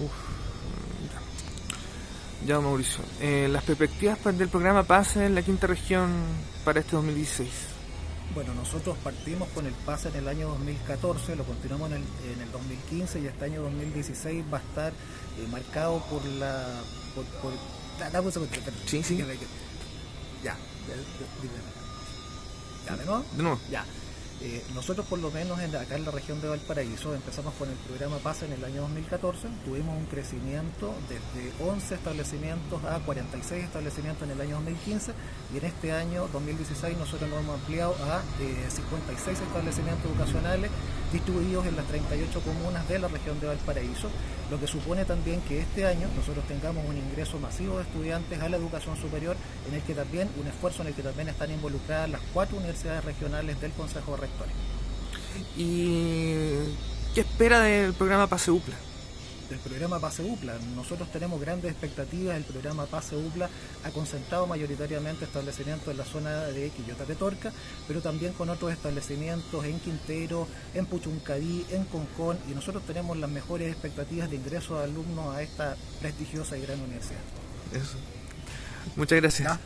Uf, ya. ya, Mauricio. Eh, las perspectivas del programa PASE en la quinta región para este 2016. Bueno, nosotros partimos con el PASE en el año 2014, lo continuamos en el, en el 2015 y este año 2016 va a estar eh, marcado por la... Por, por, dame un segundo, Sí, sí. Ya, de, de, ya, ¿de nuevo? De nuevo. Ya. Eh, nosotros por lo menos en, acá en la región de Valparaíso empezamos con el programa PASA en el año 2014, tuvimos un crecimiento desde 11 establecimientos a 46 establecimientos en el año 2015 y en este año 2016 nosotros nos hemos ampliado a eh, 56 establecimientos educacionales distribuidos en las 38 comunas de la región de Valparaíso, lo que supone también que este año nosotros tengamos un ingreso masivo de estudiantes a la educación superior, en el que también, un esfuerzo en el que también están involucradas las cuatro universidades regionales del Consejo de ¿Y qué espera del programa Pase UPLA? del programa Pase UPLA. Nosotros tenemos grandes expectativas. El programa Pase UPLA ha concentrado mayoritariamente establecimientos en la zona de Quillota de Torca, pero también con otros establecimientos en Quintero, en Puchuncaví, en Concón, y nosotros tenemos las mejores expectativas de ingreso de alumnos a esta prestigiosa y gran universidad. Eso. Muchas gracias.